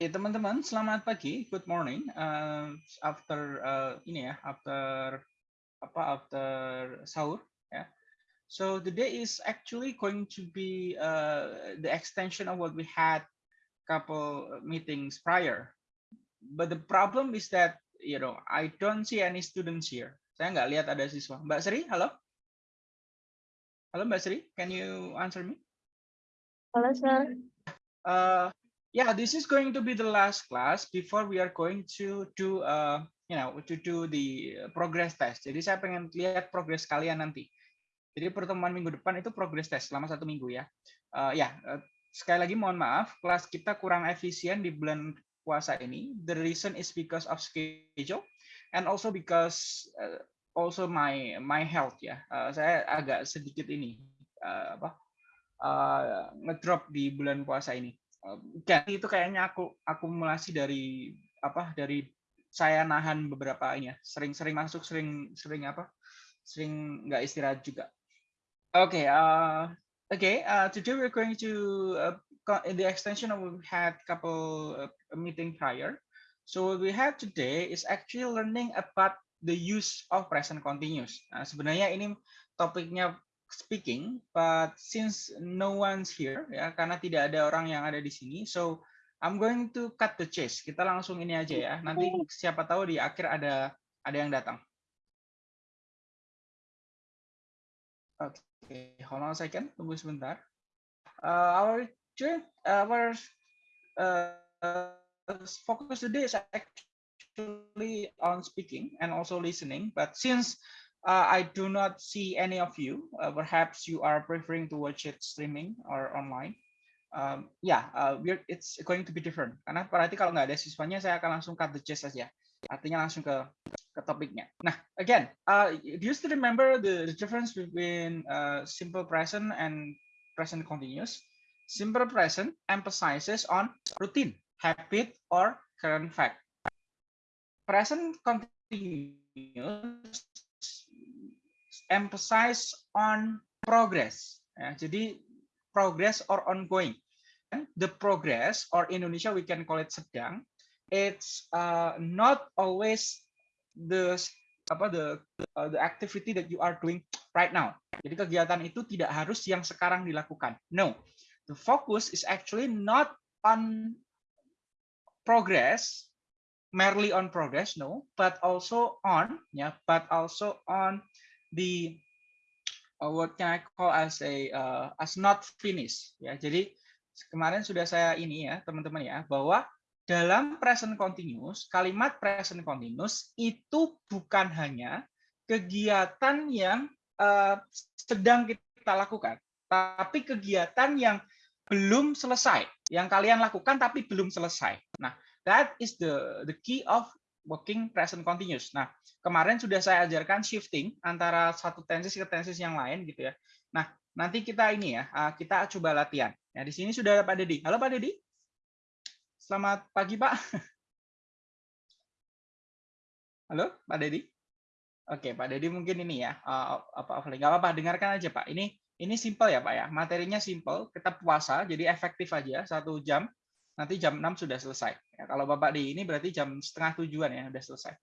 Oke, teman-teman, selamat pagi, good morning. Uh, after uh, ini ya, after apa after sahur ya. So today is actually going to be uh, the extension of what we had couple meetings prior. But the problem is that you know I don't see any students here. Saya nggak lihat ada siswa. Mbak Sri, halo? Halo Mbak Sri, can you answer me? Halo, sir. Uh, yeah, this is going to be the last class before we are going to do uh, you know to do the progress test. Jadi saya pengen lihat progress kalian nanti. Jadi pertemuan minggu depan itu progress test selama satu minggu ya. Uh, ya, uh, sekali lagi mohon maaf, kelas kita kurang efisien di bulan puasa ini. The reason is because of schedule and also because uh, also my my health ya. Uh, saya agak sedikit ini uh, apa uh, ngedrop di bulan puasa ini kan itu kayaknya aku akumulasi dari apa dari saya nahan beberapa ini ya sering-sering masuk sering sering apa sering nggak istirahat juga. Oke okay, uh, oke okay, uh, today we're going to uh, in the extension of we had couple uh, meeting prior. So what we had today is actually learning about the use of present continuous. Nah, sebenarnya ini topiknya speaking, but since no one's here, ya karena tidak ada orang yang ada di sini, so I'm going to cut the chase. Kita langsung ini aja ya. Nanti siapa tahu di akhir ada ada yang datang. Oke, okay, hold on a second, tunggu sebentar. Uh, our our uh, focus today is actually on speaking and also listening, but since uh, I do not see any of you. Uh, perhaps you are preferring to watch it streaming or online. Um, yeah, uh, it's going to be different. Karena berarti kalau nggak ada siswanya, saya akan langsung cut the chase saja. Artinya langsung ke ke topiknya. Nah, again, uh, do you still remember the, the difference between uh, simple present and present continuous? Simple present emphasizes on routine, habit, or current fact. Present continuous emphasize on progress. Ya, jadi progress or ongoing. The progress or Indonesia we can call it sedang. It's uh, not always the apa the uh, the activity that you are doing right now. Jadi kegiatan itu tidak harus yang sekarang dilakukan. No, the focus is actually not on progress, merely on progress, no, but also on, ya, yeah, but also on the uh, can I call as a uh, as not finished ya. Jadi kemarin sudah saya ini ya teman-teman ya bahwa dalam present continuous kalimat present continuous itu bukan hanya kegiatan yang uh, sedang kita lakukan, tapi kegiatan yang belum selesai, yang kalian lakukan tapi belum selesai. Nah, that is the the key of working present continuous. Nah, kemarin sudah saya ajarkan shifting antara satu tenses ke tenses yang lain gitu ya. Nah, nanti kita ini ya, ah, kita coba latihan. Ya, di sini sudah ada Pak Dedi. Halo Pak Dedi. Selamat pagi Pak. Halo Pak Dedi. Oke, Pak Dedi mungkin ini ya, uh, apa apa nggak apa-apa, dengarkan aja Pak. Ini ini simple ya Pak ya, materinya simple, kita puasa, jadi efektif aja satu jam nanti jam 6 sudah selesai. Ya, kalau Bapak di ini berarti jam setengah tujuan ya, sudah selesai.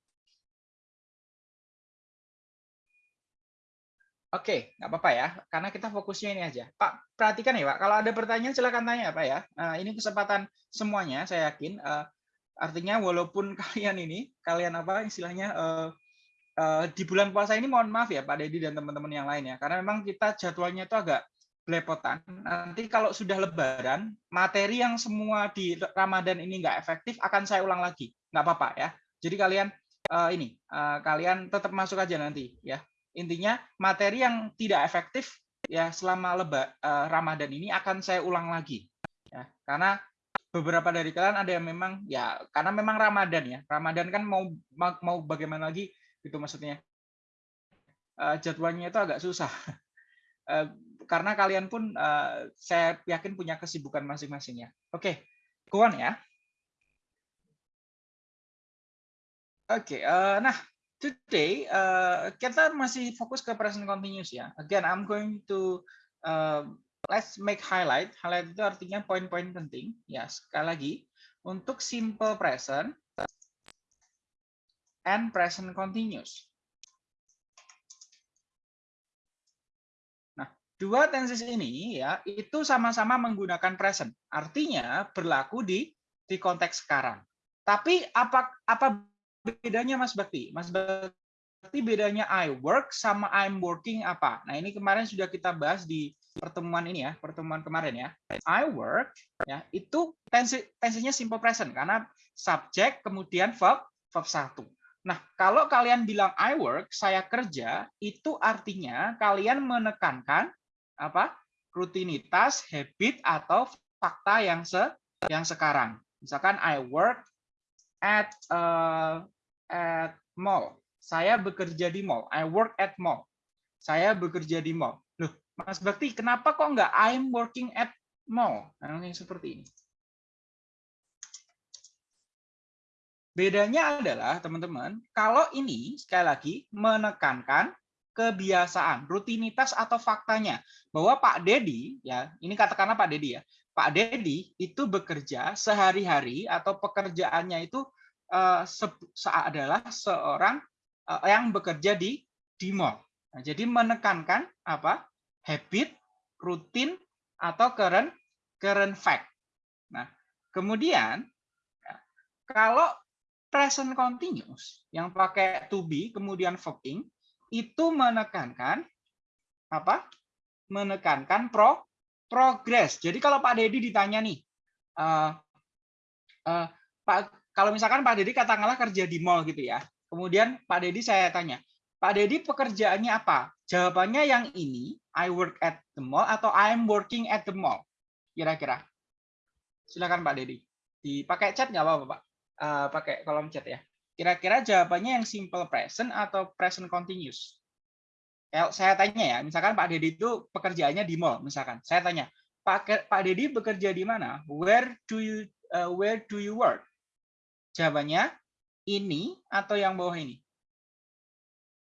Oke, nggak apa-apa ya, karena kita fokusnya ini aja. Pak, perhatikan ya Pak, kalau ada pertanyaan silakan tanya Pak ya. Nah, ini kesempatan semuanya, saya yakin. Uh, artinya walaupun kalian ini, kalian apa istilahnya, uh, uh, di bulan puasa ini mohon maaf ya Pak Dedi dan teman-teman yang lain ya, karena memang kita jadwalnya itu agak belepotan. Nanti kalau sudah lebaran, materi yang semua di Ramadan ini nggak efektif akan saya ulang lagi. Nggak apa-apa ya. Jadi kalian uh, ini uh, kalian tetap masuk aja nanti ya. Intinya materi yang tidak efektif ya selama leba uh, Ramadan ini akan saya ulang lagi. Ya, karena beberapa dari kalian ada yang memang ya karena memang Ramadan ya. Ramadan kan mau mau bagaimana lagi gitu maksudnya. Uh, jadwalnya itu agak susah. karena kalian pun uh, saya yakin punya kesibukan masing-masing ya. Oke, okay. ya. Oke, okay, uh, nah today uh, kita masih fokus ke present continuous ya. Again, I'm going to uh, let's make highlight. Highlight itu artinya poin-poin penting. Ya, sekali lagi untuk simple present and present continuous. Nah, dua tenses ini ya itu sama-sama menggunakan present. Artinya berlaku di di konteks sekarang. Tapi apa apa bedanya Mas Bakti? Mas Bakti bedanya I work sama I'm working apa? Nah, ini kemarin sudah kita bahas di pertemuan ini ya, pertemuan kemarin ya. I work ya, itu tensi tensinya simple present karena subjek kemudian verb verb satu. Nah, kalau kalian bilang I work, saya kerja, itu artinya kalian menekankan apa? rutinitas, habit atau fakta yang se yang sekarang. Misalkan I work at uh, at mall. Saya bekerja di mall. I work at mall. Saya bekerja di mall. Loh, Mas Bakti, kenapa kok nggak I'm working at mall? Nah, yang seperti ini. Bedanya adalah, teman-teman, kalau ini, sekali lagi, menekankan kebiasaan, rutinitas atau faktanya. Bahwa Pak Dedi, ya ini katakanlah Pak Dedi ya, Pak Dedi itu bekerja sehari-hari atau pekerjaannya itu uh, adalah seorang uh, yang bekerja di di mall. Nah, jadi menekankan apa? habit, rutin atau current current fact. Nah, kemudian ya, kalau present continuous yang pakai to be kemudian verb itu menekankan apa? Menekankan pro progress. Jadi kalau Pak Dedi ditanya nih, uh, uh, Pak, kalau misalkan Pak Dedi katakanlah kerja di mall gitu ya, kemudian Pak Dedi saya tanya, Pak Dedi pekerjaannya apa? Jawabannya yang ini, I work at the mall atau I'm working at the mall. Kira-kira. Silakan Pak Dedi. Dipakai chat nggak apa-apa Pak? Uh, pakai kolom chat ya. Kira-kira jawabannya yang simple present atau present continuous? Saya tanya ya, misalkan Pak Dedi itu pekerjaannya di mall, misalkan. Saya tanya, Pak Pak Dedi bekerja di mana? Where do you uh, where do you work? Jawabannya ini atau yang bawah ini?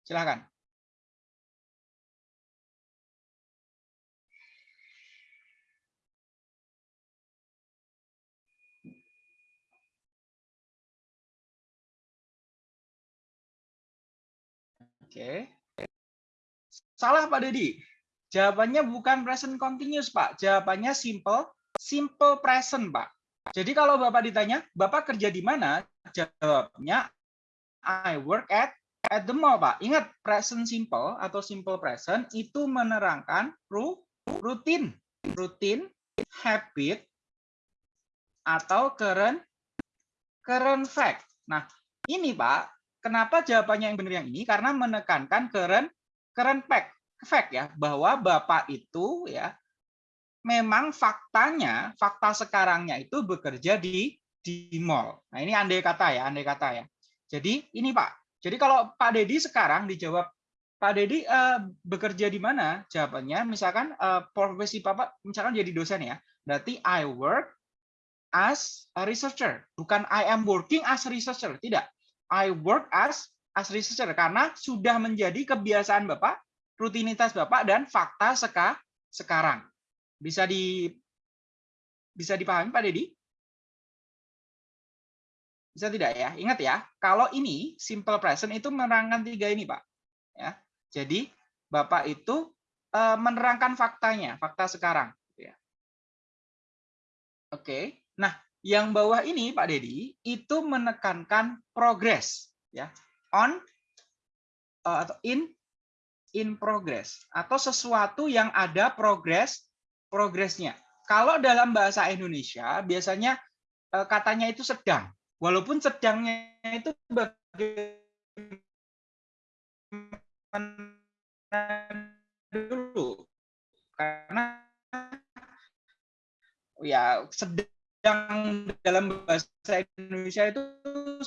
Silakan. Oke. Salah Pak Dedi. Jawabannya bukan present continuous, Pak. Jawabannya simple, simple present, Pak. Jadi kalau Bapak ditanya, Bapak kerja di mana? Jawabnya I work at at the mall, Pak. Ingat, present simple atau simple present itu menerangkan rutin, rutin, habit atau current current fact. Nah, ini Pak, kenapa jawabannya yang benar yang ini? Karena menekankan current current fact, fact ya bahwa Bapak itu ya memang faktanya, fakta sekarangnya itu bekerja di di mall. Nah, ini andai kata ya, andai kata ya. Jadi ini Pak. Jadi kalau Pak Dedi sekarang dijawab Pak Dedi uh, bekerja di mana? Jawabannya misalkan uh, profesi Bapak misalkan jadi dosen ya. Berarti I work as a researcher, bukan I am working as a researcher, tidak. I work as as researcher karena sudah menjadi kebiasaan Bapak, rutinitas Bapak dan fakta seka, sekarang. Bisa di bisa dipahami Pak Dedi? Bisa tidak ya? Ingat ya, kalau ini simple present itu menerangkan tiga ini, Pak. Ya. Jadi Bapak itu uh, menerangkan faktanya, fakta sekarang. Ya. Oke. Nah, yang bawah ini Pak Dedi itu menekankan progres ya. On uh, atau in in progress. Atau sesuatu yang ada progres progresnya. Kalau dalam bahasa Indonesia biasanya uh, katanya itu sedang, walaupun sedangnya itu dulu? Karena ya sedang yang dalam bahasa Indonesia itu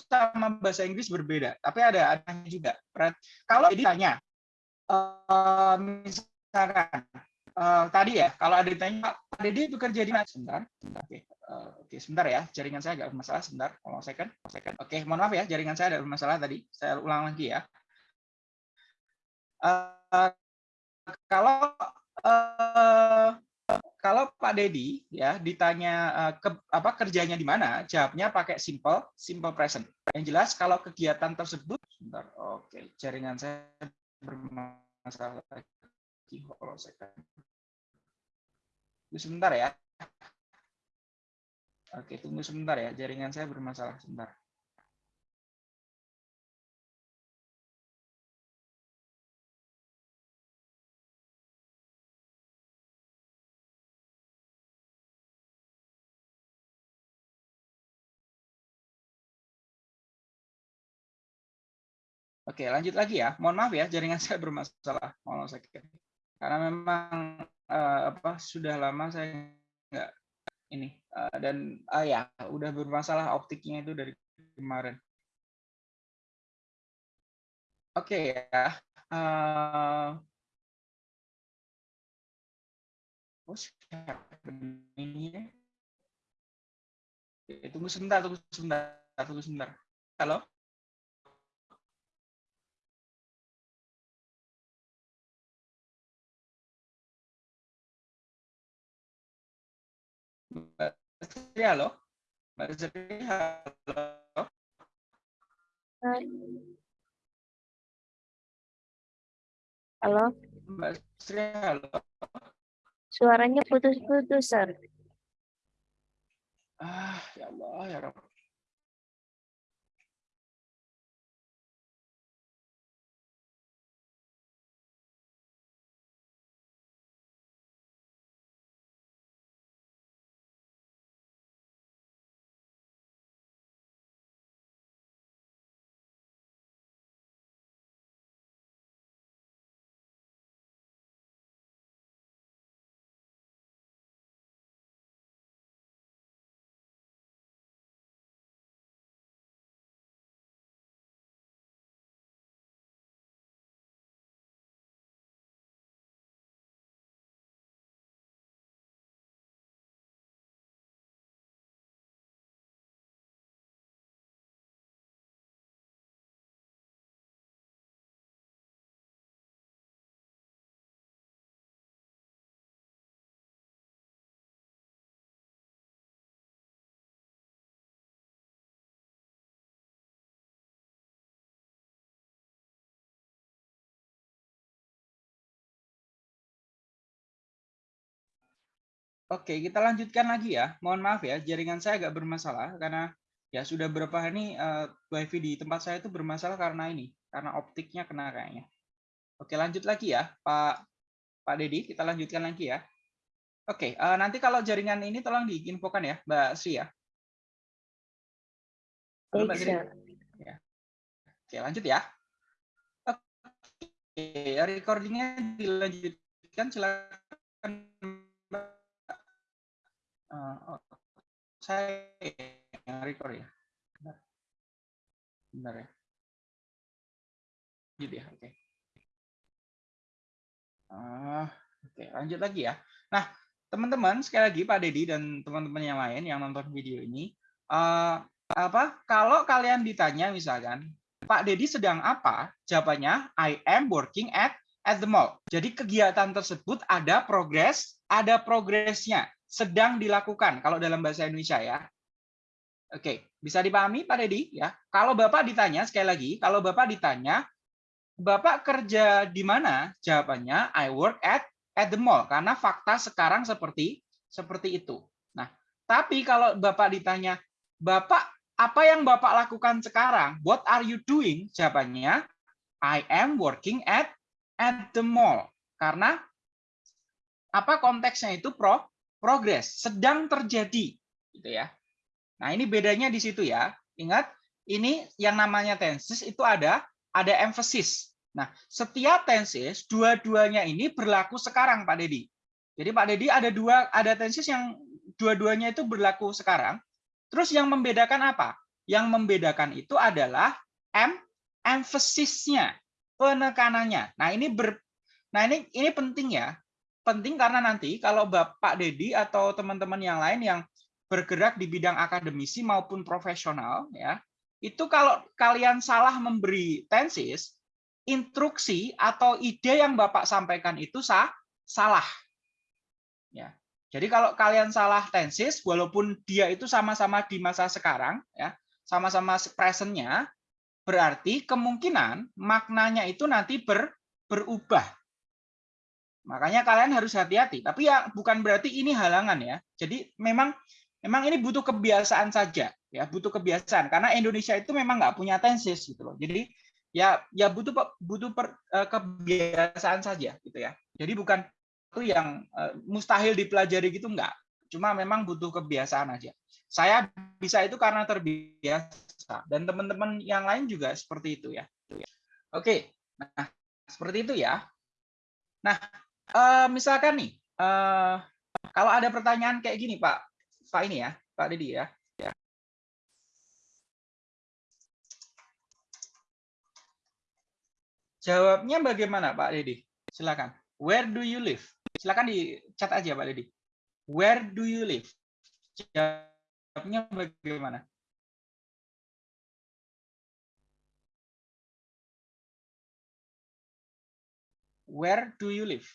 sama bahasa Inggris berbeda, tapi ada ada juga. Kalau ditanya, uh, misalkan uh, tadi ya, kalau ada ditanya, Pak Deddy bekerja di mana? Sebentar, sebentar. Oke, uh, oke, sebentar ya, jaringan saya agak bermasalah. Sebentar, kalau second, second. Oke, mohon maaf ya, jaringan saya ada bermasalah tadi. Saya ulang lagi ya. Uh, kalau uh, kalau Pak Dedi ya ditanya uh, ke, apa kerjanya di mana, jawabnya pakai simple simple present. Yang jelas kalau kegiatan tersebut. Oke, jaringan saya bermasalah lagi. Tunggu sebentar ya. Oke, tunggu sebentar ya. Jaringan saya bermasalah sebentar. Oke, lanjut lagi ya. Mohon maaf ya, jaringan saya bermasalah. Mohon saya karena memang uh, apa sudah lama saya nggak ini uh, dan uh, ya udah bermasalah optiknya itu dari kemarin. Oke ya. Uh, ini? Tunggu sebentar, tunggu sebentar, tunggu sebentar. Halo? Sri, halo? Mbak Sri, halo? Halo? Mbak Sri, halo? Suaranya putus-putus, Sir. Ah, ya Allah, ya Rabb. Oke, kita lanjutkan lagi ya. Mohon maaf ya, jaringan saya agak bermasalah karena ya sudah berapa hari uh, wifi di tempat saya itu bermasalah karena ini, karena optiknya kena kayaknya. Oke, lanjut lagi ya, Pak Pak Dedi, kita lanjutkan lagi ya. Oke, uh, nanti kalau jaringan ini tolong diinfokan ya, Mbak Sri ya. Halo, Mbak Sri. Ya. Oke, lanjut ya. Oke, recordingnya dilanjutkan, silakan uh, saya yang record ya. Bentar, Bentar ya. Jadi ya, oke. Okay. Uh, oke, okay, lanjut lagi ya. Nah, teman-teman, sekali lagi Pak Dedi dan teman-teman yang lain yang nonton video ini, uh, apa? Kalau kalian ditanya misalkan, Pak Dedi sedang apa? Jawabannya, I am working at at the mall. Jadi kegiatan tersebut ada progres, ada progresnya sedang dilakukan kalau dalam bahasa Indonesia ya. Oke, bisa dipahami Pak Dedi ya. Kalau Bapak ditanya sekali lagi, kalau Bapak ditanya Bapak kerja di mana? Jawabannya I work at at the mall karena fakta sekarang seperti seperti itu. Nah, tapi kalau Bapak ditanya Bapak apa yang Bapak lakukan sekarang? What are you doing? Jawabannya I am working at at the mall. Karena apa konteksnya itu pro progres, sedang terjadi, gitu ya. Nah, ini bedanya di situ ya. Ingat, ini yang namanya tenses itu ada ada emphasis. Nah, setiap tenses dua-duanya ini berlaku sekarang, Pak Dedi. Jadi Pak Dedi ada dua ada tenses yang dua-duanya itu berlaku sekarang. Terus yang membedakan apa? Yang membedakan itu adalah em emphasisnya, penekanannya. Nah, ini ber Nah, ini ini penting ya penting karena nanti kalau Bapak Dedi atau teman-teman yang lain yang bergerak di bidang akademisi maupun profesional ya, itu kalau kalian salah memberi tensis, instruksi atau ide yang Bapak sampaikan itu sah, salah. Ya. Jadi kalau kalian salah tenses, walaupun dia itu sama-sama di masa sekarang, ya, sama-sama presentnya, berarti kemungkinan maknanya itu nanti ber, berubah. Makanya kalian harus hati-hati. Tapi ya bukan berarti ini halangan ya. Jadi memang memang ini butuh kebiasaan saja, ya butuh kebiasaan. Karena Indonesia itu memang nggak punya tenses gitu loh. Jadi ya ya butuh butuh per, eh, kebiasaan saja gitu ya. Jadi bukan itu yang uh, mustahil dipelajari gitu enggak. Cuma memang butuh kebiasaan aja. Saya bisa itu karena terbiasa dan teman-teman yang lain juga seperti itu ya. Oke, nah seperti itu ya. Nah, uh, misalkan nih, uh, kalau ada pertanyaan kayak gini Pak, Pak ini ya, Pak Didi ya. Jawabnya bagaimana Pak Didi? Silakan. Where do you live? Silakan di chat aja Pak Dedi. Where do you live? Jawabnya bagaimana? Where do you live?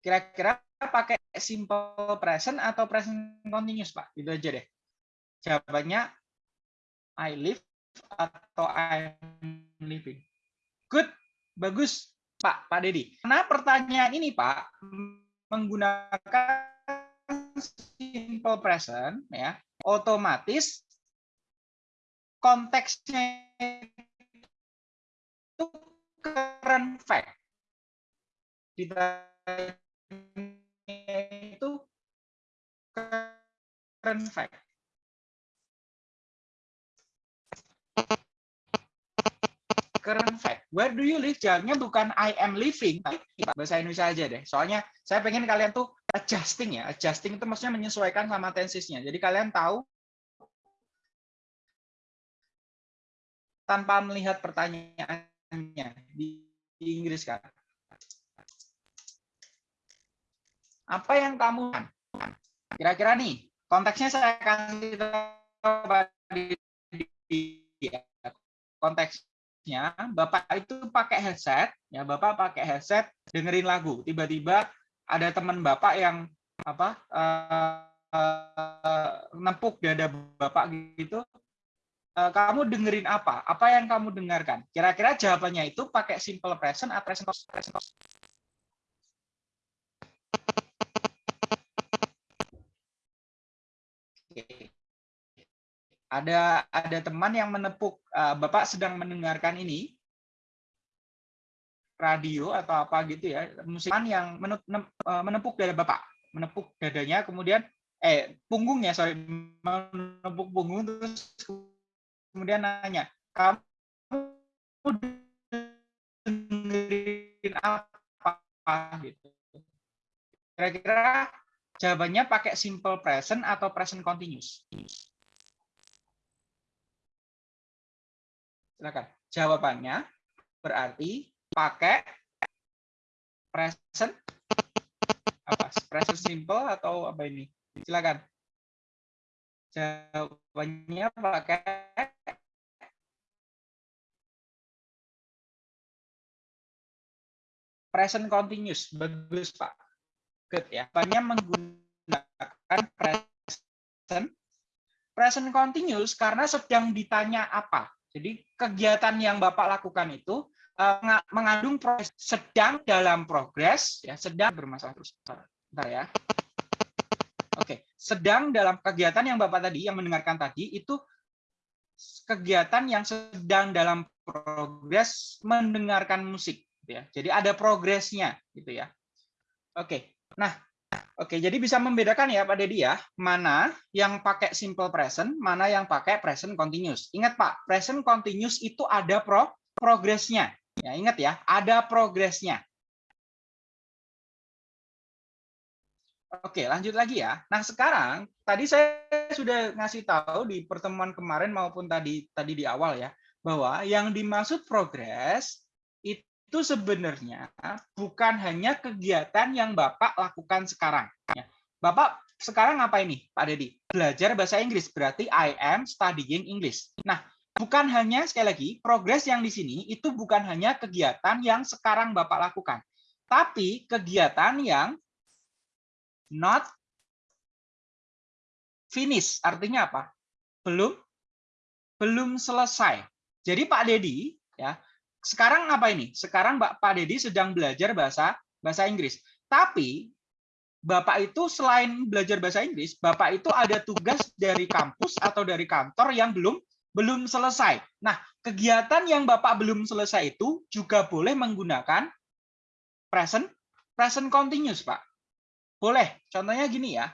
Kira-kira pakai simple present atau present continuous, Pak? Itu aja deh. Jawabannya I live atau I'm living. Good, bagus Pak, Pak Dedi. Karena pertanyaan ini Pak menggunakan simple present ya, otomatis konteksnya itu current fact. Itu current fact. current fact. Where do you live? Jawabnya bukan I am living, bahasa Indonesia aja deh. Soalnya saya pengen kalian tuh adjusting ya. Adjusting itu maksudnya menyesuaikan sama tensesnya. Jadi kalian tahu tanpa melihat pertanyaannya di Inggris kan. Apa yang kamu kira-kira nih konteksnya saya kasih tahu di, di, di konteks nya Bapak itu pakai headset, ya Bapak pakai headset dengerin lagu. Tiba-tiba ada teman Bapak yang apa uh, uh, dada Bapak gitu. Uh, kamu dengerin apa? Apa yang kamu dengarkan? Kira-kira jawabannya itu pakai simple present atau present ada ada teman yang menepuk uh, Bapak sedang mendengarkan ini. Radio atau apa gitu ya. Musiman yang eh, menepuk dada Bapak. Menepuk dadanya kemudian eh punggungnya sorry. Menepuk punggung terus kemudian nanya kamu dengerin apa? Gitu. Kira-kira jawabannya pakai simple present atau present continuous Silakan. Jawabannya berarti pakai present apa? Present simple atau apa ini? Silakan. Jawabannya pakai present continuous. Bagus, Pak. Good ya. Banyak menggunakan present present continuous karena sedang ditanya apa jadi kegiatan yang Bapak lakukan itu uh, mengandung proses sedang dalam progres, ya sedang bermasalah terus. Bentar ya. Oke, sedang dalam kegiatan yang Bapak tadi yang mendengarkan tadi itu kegiatan yang sedang dalam progres mendengarkan musik, gitu ya. Jadi ada progresnya, gitu ya. Oke, nah Oke, jadi bisa membedakan ya Pak Dedi ya, mana yang pakai simple present, mana yang pakai present continuous. Ingat Pak, present continuous itu ada pro progresnya. Ya, ingat ya, ada progresnya. Oke, lanjut lagi ya. Nah, sekarang tadi saya sudah ngasih tahu di pertemuan kemarin maupun tadi tadi di awal ya, bahwa yang dimaksud progres itu sebenarnya bukan hanya kegiatan yang Bapak lakukan sekarang. Ya. Bapak sekarang apa ini, Pak Dedi? Belajar bahasa Inggris, berarti I am studying English. Nah, bukan hanya sekali lagi progres yang di sini itu bukan hanya kegiatan yang sekarang Bapak lakukan, tapi kegiatan yang not finish. Artinya apa? Belum belum selesai. Jadi Pak Dedi ya, sekarang apa ini? Sekarang Pak Dedi sedang belajar bahasa bahasa Inggris. Tapi Bapak itu selain belajar bahasa Inggris, Bapak itu ada tugas dari kampus atau dari kantor yang belum belum selesai. Nah, kegiatan yang Bapak belum selesai itu juga boleh menggunakan present present continuous, Pak. Boleh. Contohnya gini ya.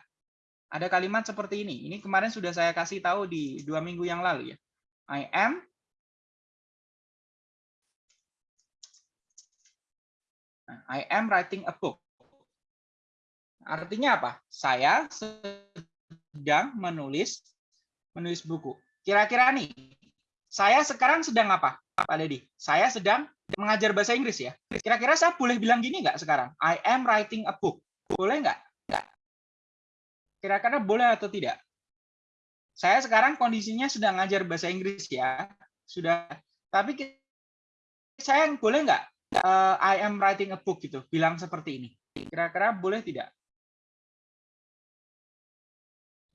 Ada kalimat seperti ini. Ini kemarin sudah saya kasih tahu di dua minggu yang lalu ya. I am I am writing a book. Artinya apa? Saya sedang menulis menulis buku. Kira-kira nih, saya sekarang sedang apa, Pak Dedi? Saya sedang mengajar bahasa Inggris ya. Kira-kira saya boleh bilang gini nggak sekarang? I am writing a book. Boleh? Nggak. Kira-kira boleh atau tidak? Saya sekarang kondisinya sedang ngajar bahasa Inggris ya. Sudah. Tapi saya boleh nggak uh, I am writing a book gitu, bilang seperti ini. Kira-kira boleh tidak?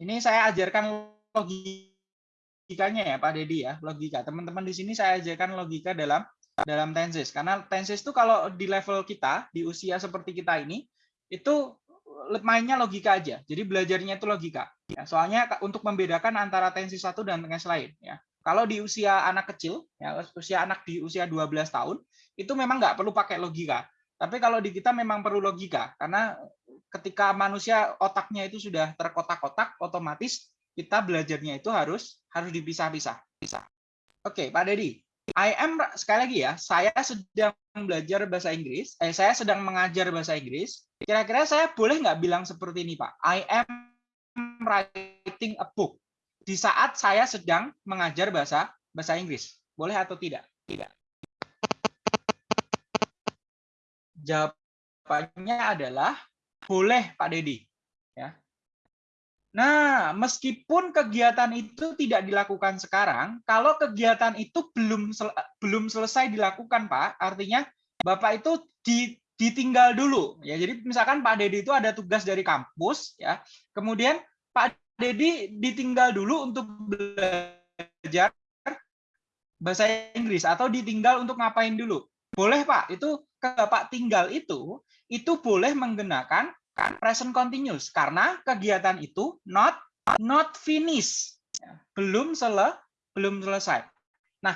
Ini saya ajarkan logikanya ya Pak Dedi ya, logika. Teman-teman di sini saya ajarkan logika dalam dalam tenses. Karena tenses itu kalau di level kita, di usia seperti kita ini, itu mainnya logika aja. Jadi belajarnya itu logika. Ya, soalnya untuk membedakan antara tenses satu dan tenses lain. Ya. Kalau di usia anak kecil, ya, usia anak di usia 12 tahun, itu memang nggak perlu pakai logika. Tapi kalau di kita memang perlu logika, karena ketika manusia otaknya itu sudah terkotak-kotak, otomatis kita belajarnya itu harus harus dipisah-pisah. Pisah. Oke, Pak Dedi. I am sekali lagi ya, saya sedang belajar bahasa Inggris, eh saya sedang mengajar bahasa Inggris. Kira-kira saya boleh nggak bilang seperti ini, Pak? I am writing a book. Di saat saya sedang mengajar bahasa bahasa Inggris. Boleh atau tidak? Tidak. Jawabannya adalah boleh, Pak Dedi. Ya. Nah, meskipun kegiatan itu tidak dilakukan sekarang, kalau kegiatan itu belum sel belum selesai dilakukan, Pak, artinya Bapak itu di, ditinggal dulu. Ya, jadi misalkan Pak Dedi itu ada tugas dari kampus, ya, kemudian Pak Dedi ditinggal dulu untuk belajar bahasa Inggris atau ditinggal untuk ngapain dulu? Boleh Pak, itu ke Bapak tinggal itu, itu boleh menggunakan kan present continuous karena kegiatan itu not not finish belum sele belum selesai. Nah,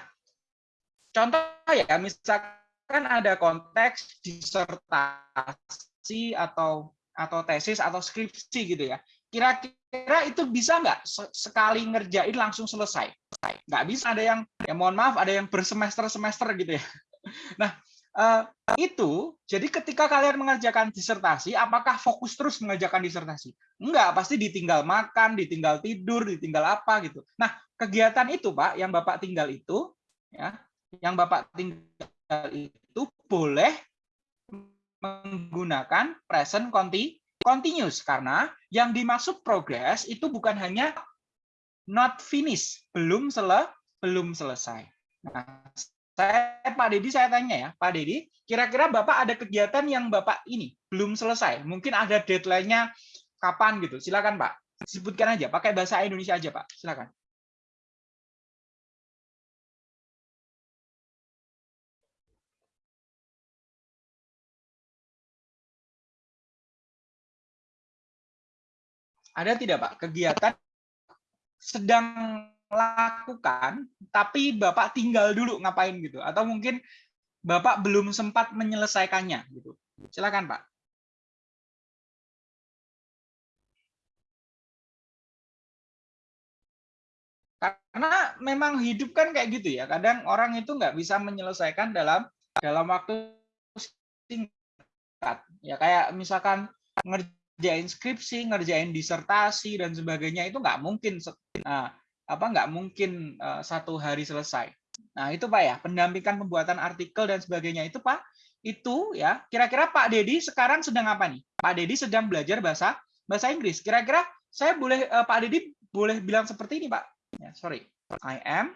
contoh ya misalkan ada konteks disertasi atau atau tesis atau skripsi gitu ya. Kira-kira itu bisa nggak sekali ngerjain langsung selesai? Nggak bisa. Ada yang ya mohon maaf ada yang bersemester-semester gitu ya. Nah, uh, itu jadi ketika kalian mengerjakan disertasi apakah fokus terus mengerjakan disertasi enggak pasti ditinggal makan ditinggal tidur ditinggal apa gitu nah kegiatan itu pak yang bapak tinggal itu ya yang bapak tinggal itu boleh menggunakan present conti continuous karena yang dimaksud progress itu bukan hanya not finish belum sele belum selesai nah saya Pak Dedi saya tanya ya, Pak Dedi, kira-kira Bapak ada kegiatan yang Bapak ini belum selesai, mungkin ada deadline-nya kapan gitu. Silakan Pak, sebutkan aja, pakai bahasa Indonesia aja Pak, silakan. Ada tidak Pak kegiatan sedang lakukan, tapi Bapak tinggal dulu ngapain gitu, atau mungkin Bapak belum sempat menyelesaikannya gitu. Silakan Pak. Karena memang hidup kan kayak gitu ya. Kadang orang itu nggak bisa menyelesaikan dalam dalam waktu singkat. Ya kayak misalkan ngerjain skripsi, ngerjain disertasi dan sebagainya itu nggak mungkin. Nah, apa nggak mungkin uh, satu hari selesai. Nah itu pak ya pendampingan pembuatan artikel dan sebagainya itu pak itu ya kira-kira Pak Dedi sekarang sedang apa nih? Pak Dedi sedang belajar bahasa bahasa Inggris. Kira-kira saya boleh uh, Pak Dedi boleh bilang seperti ini pak? Ya sorry, I am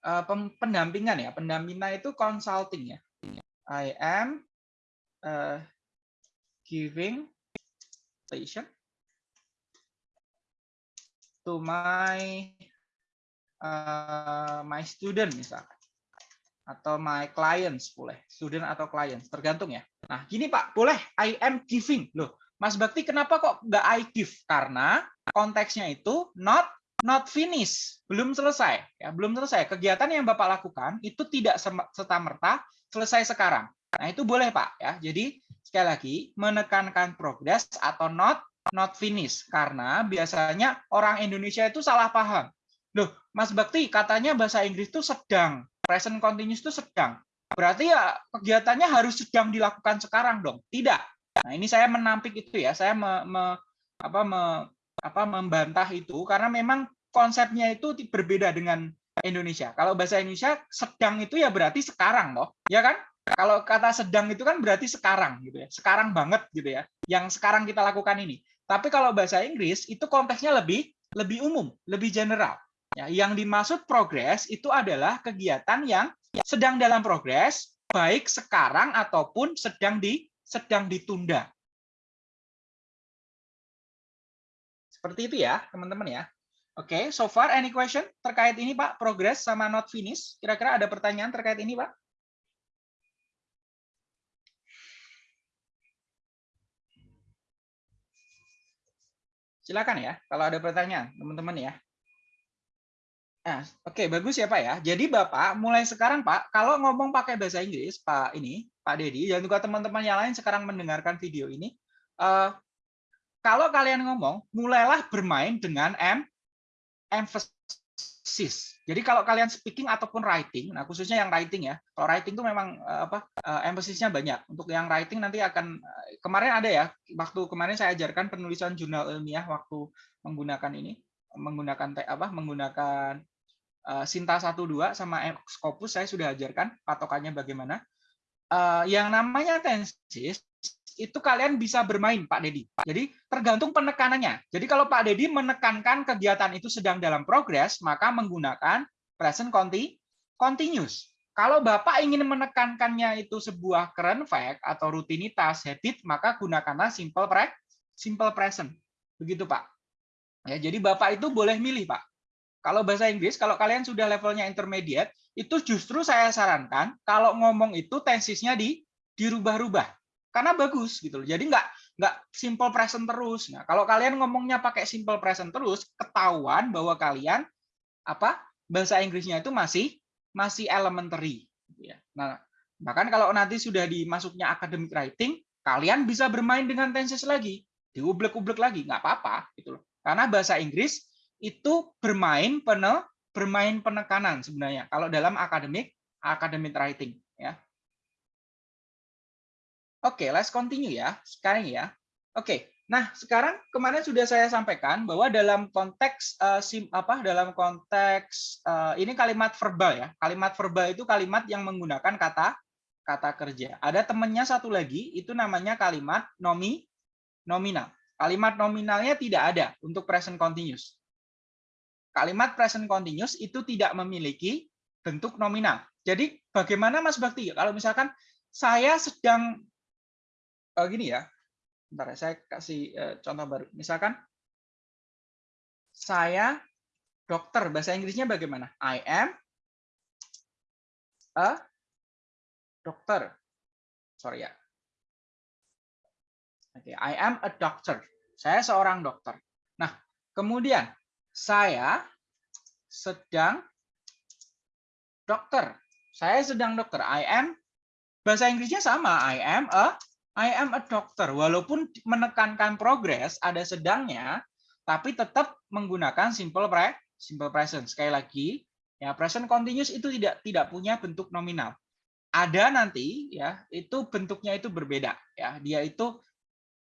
uh, pendampingan ya. Pendampingan itu consulting ya. I am uh, giving attention to my uh, my student misalkan atau my clients boleh student atau clients tergantung ya. Nah gini pak boleh I am giving. Loh Mas Bakti kenapa kok nggak I give? Karena konteksnya itu not not finish belum selesai ya belum selesai. Kegiatan yang bapak lakukan itu tidak serta merta selesai sekarang nah itu boleh pak ya jadi sekali lagi menekankan progress atau not not finish karena biasanya orang Indonesia itu salah paham. Loh, Mas Bakti katanya bahasa Inggris itu sedang, present continuous itu sedang. Berarti ya kegiatannya harus sedang dilakukan sekarang dong. Tidak. Nah, ini saya menampik itu ya. Saya me, me, apa, me, apa, membantah itu karena memang konsepnya itu berbeda dengan Indonesia. Kalau bahasa Indonesia sedang itu ya berarti sekarang loh. Ya kan? Kalau kata sedang itu kan berarti sekarang gitu ya. Sekarang banget gitu ya. Yang sekarang kita lakukan ini. Tapi kalau bahasa Inggris itu konteksnya lebih lebih umum, lebih general. Ya, yang dimaksud progres itu adalah kegiatan yang sedang dalam progres, baik sekarang ataupun sedang di sedang ditunda. Seperti itu ya, teman-teman ya. Oke, okay, so far any question terkait ini Pak, progress sama not finish? Kira-kira ada pertanyaan terkait ini Pak? Silakan ya, kalau ada pertanyaan, teman-teman ya. Nah, oke, okay, bagus ya Pak ya. Jadi Bapak mulai sekarang Pak, kalau ngomong pakai bahasa Inggris, Pak ini, Pak Dedi, dan juga teman-teman yang lain sekarang mendengarkan video ini, uh, kalau kalian ngomong, mulailah bermain dengan em emphasis. Jadi kalau kalian speaking ataupun writing, nah khususnya yang writing ya, kalau writing itu memang uh, apa uh, emphasisnya banyak. Untuk yang writing nanti akan uh, kemarin ada ya, waktu kemarin saya ajarkan penulisan jurnal ilmiah waktu menggunakan ini, menggunakan apa, menggunakan uh, Sinta 12 sama Scopus saya sudah ajarkan patokannya bagaimana. Yang namanya tensis itu kalian bisa bermain Pak Dedi. Jadi tergantung penekanannya. Jadi kalau Pak Dedi menekankan kegiatan itu sedang dalam progres, maka menggunakan present continuous. Kalau Bapak ingin menekankannya itu sebuah current fact atau rutinitas, habit, maka gunakanlah simple pre simple present. Begitu Pak. Ya, jadi Bapak itu boleh milih Pak. Kalau bahasa Inggris, kalau kalian sudah levelnya intermediate, itu justru saya sarankan kalau ngomong itu tensisnya di dirubah-rubah karena bagus gitu loh. Jadi nggak nggak simple present terus. Nah, kalau kalian ngomongnya pakai simple present terus, ketahuan bahwa kalian apa bahasa Inggrisnya itu masih masih elementary. Gitu ya. Nah, bahkan kalau nanti sudah dimasuknya academic writing, kalian bisa bermain dengan tenses lagi, diublek-ublek lagi, nggak apa-apa gitu loh. Karena bahasa Inggris itu bermain penel bermain penekanan sebenarnya kalau dalam academic academic writing ya Oke, okay, let's continue ya. Sekarang ya. Oke. Okay. Nah, sekarang kemarin sudah saya sampaikan bahwa dalam konteks uh, sim apa dalam konteks uh, ini kalimat verbal ya. Kalimat verbal itu kalimat yang menggunakan kata kata kerja. Ada temannya satu lagi itu namanya kalimat nomi nominal. Kalimat nominalnya tidak ada untuk present continuous. Kalimat present continuous itu tidak memiliki bentuk nominal. Jadi bagaimana Mas Bakti? Kalau misalkan saya sedang uh, gini ya. Bentar ya, saya kasih uh, contoh baru. Misalkan saya dokter, bahasa Inggrisnya bagaimana? I am a dokter. Sorry ya. Oke, okay, I am a doctor. Saya seorang dokter. Nah, kemudian saya sedang dokter. Saya sedang dokter. I am bahasa Inggrisnya sama. I am a I am a doctor. Walaupun menekankan progress ada sedangnya, tapi tetap menggunakan simple pre simple present. Sekali lagi, ya present continuous itu tidak tidak punya bentuk nominal. Ada nanti ya, itu bentuknya itu berbeda ya. Dia itu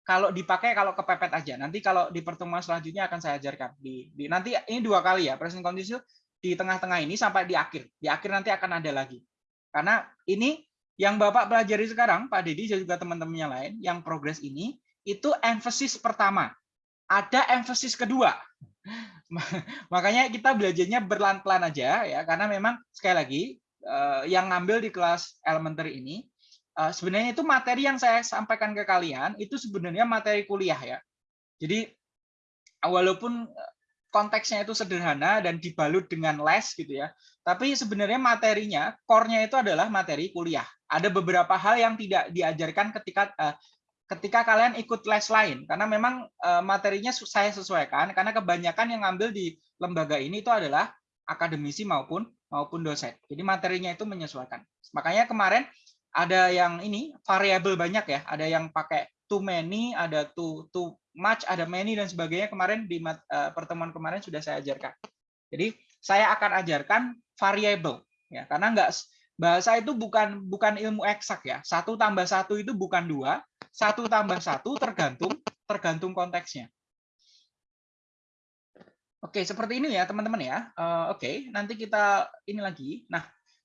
kalau dipakai kalau kepepet aja. Nanti kalau di pertemuan selanjutnya akan saya ajarkan di, di nanti ini dua kali ya present continuous di tengah-tengah ini sampai di akhir. Di akhir nanti akan ada lagi. Karena ini yang Bapak pelajari sekarang, Pak Dedi dan juga teman-teman yang lain, yang progres ini, itu emphasis pertama. ada emphasis kedua. Makanya kita belajarnya berlan-pelan aja ya karena memang sekali lagi eh, yang ngambil di kelas elementary ini eh, sebenarnya itu materi yang saya sampaikan ke kalian itu sebenarnya materi kuliah ya. Jadi walaupun eh, konteksnya itu sederhana dan dibalut dengan les gitu ya, tapi sebenarnya materinya, core-nya itu adalah materi kuliah. Ada beberapa hal yang tidak diajarkan ketika ketika kalian ikut les lain karena memang eh, materinya saya sesuaikan karena kebanyakan yang ngambil di lembaga ini itu adalah akademisi maupun maupun dosen. Jadi materinya itu menyesuaikan. Makanya kemarin ada yang ini variabel banyak ya, ada yang pakai too many, ada too too much, ada many dan sebagainya kemarin di uh, pertemuan kemarin sudah saya ajarkan. Jadi saya akan ajarkan variabel ya karena enggak bahasa itu bukan bukan ilmu eksak ya. Satu tambah satu itu bukan dua, satu tambah satu tergantung tergantung konteksnya. Oke, seperti ini ya teman-teman ya. Uh, Oke, nanti kita ini lagi. Nah,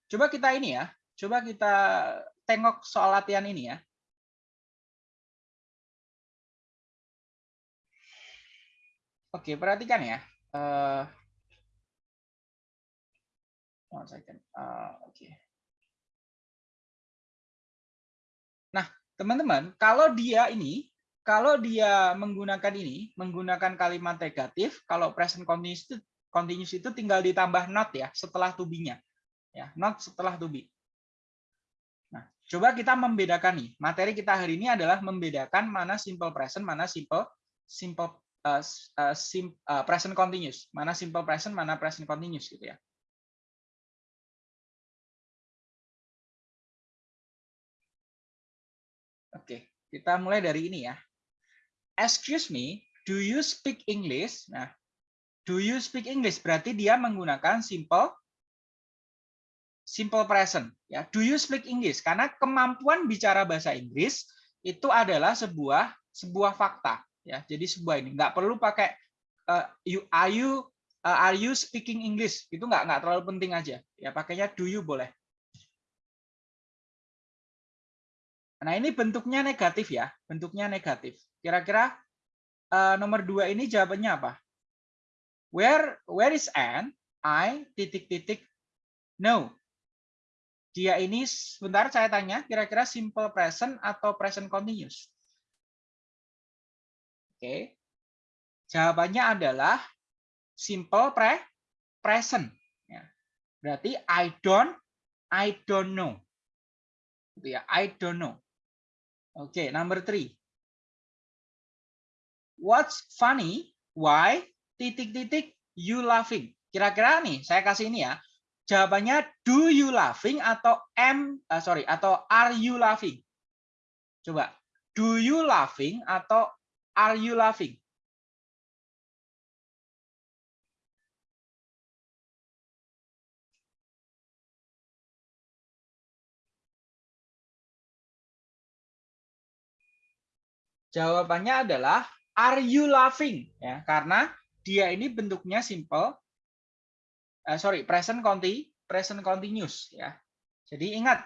coba kita ini ya. Coba kita tengok soal latihan ini ya. Oke, perhatikan ya. Uh, one second. Uh, Oke. Nah, teman-teman, kalau dia ini, kalau dia menggunakan ini, menggunakan kalimat negatif, kalau present continuous itu, continuous itu tinggal ditambah not ya, setelah to. Ya, not setelah to. Nah, coba kita membedakan nih. Materi kita hari ini adalah membedakan mana simple present, mana simple simple uh, sim, uh, present continuous, mana simple present, mana present continuous gitu ya. Kita mulai dari ini ya. Excuse me, do you speak English? Nah, do you speak English berarti dia menggunakan simple simple present ya. Do you speak English? Karena kemampuan bicara bahasa Inggris itu adalah sebuah sebuah fakta ya. Jadi sebuah ini nggak perlu pakai uh, you are you uh, are you speaking English? Itu nggak nggak terlalu penting aja. Ya pakainya do you boleh. Nah, ini bentuknya negatif ya, bentuknya negatif. Kira-kira uh, nomor dua ini jawabannya apa? Where where is Anne? I titik titik no. Dia ini sebentar saya tanya, kira-kira simple present atau present continuous? Oke. Jawabannya adalah simple pre present. Ya. Berarti I don't I don't know. Gitu ya, I don't know. Okay, number three. What's funny? Why? Titik-titik you laughing. Kira-kira nih, saya kasih ini ya. Jawabannya do you laughing atau am uh, sorry atau are you laughing? Coba. Do you laughing atau are you laughing? Jawabannya adalah are you laughing ya karena dia ini bentuknya simple uh, sorry present conti present continuous ya. Jadi ingat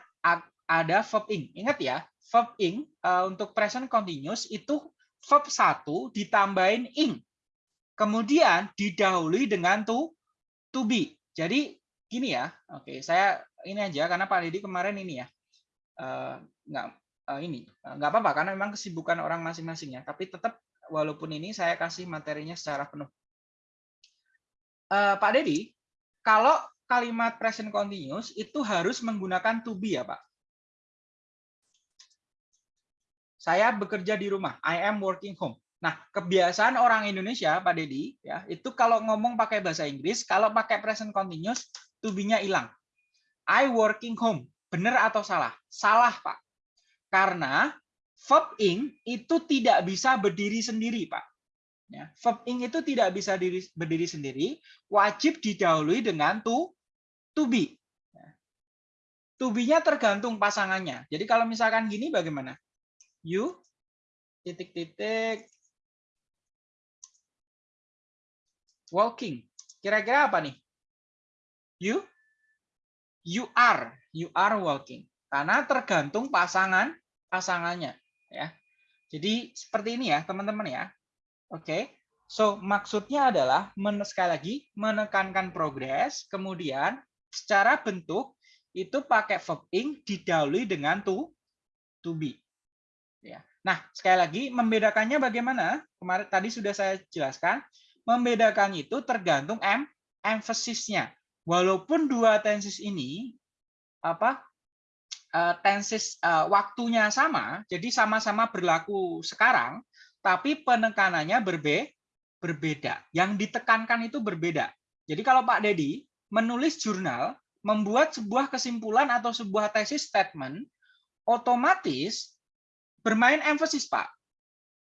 ada verb ing. Ingat ya, verb ing uh, untuk present continuous itu verb satu ditambahin ing. Kemudian didahului dengan to to be. Jadi gini ya. Oke, saya ini aja karena Pak Didi kemarin ini ya. Uh, nggak uh, ini uh, nggak apa-apa karena memang kesibukan orang masing-masing ya tapi tetap walaupun ini saya kasih materinya secara penuh uh, Pak Dedi kalau kalimat present continuous itu harus menggunakan to be ya Pak saya bekerja di rumah I am working home Nah, kebiasaan orang Indonesia, Pak Dedi, ya, itu kalau ngomong pakai bahasa Inggris, kalau pakai present continuous, to be-nya hilang. I working home. Benar atau salah? Salah, Pak. Karena verb ing itu tidak bisa berdiri sendiri, Pak. Ya, verb ing itu tidak bisa diri, berdiri sendiri, wajib didahului dengan to to be. Ya. To be-nya tergantung pasangannya. Jadi kalau misalkan gini bagaimana? You titik-titik walking. Kira-kira apa nih? You you are you are walking karena tergantung pasangan pasangannya ya. Jadi seperti ini ya teman-teman ya. Oke. So, maksudnya adalah men sekali lagi menekankan progres, kemudian secara bentuk itu pakai verb ing didahului dengan to to be. Ya. Nah, sekali lagi membedakannya bagaimana? Kemarin tadi sudah saya jelaskan. Membedakan itu tergantung em emphasisnya. Walaupun dua tenses ini apa uh, tenses uh, waktunya sama, jadi sama-sama berlaku sekarang, tapi penekanannya berbe berbeda. Yang ditekankan itu berbeda. Jadi kalau Pak Dedi menulis jurnal, membuat sebuah kesimpulan atau sebuah tesis statement, otomatis bermain emphasis, Pak.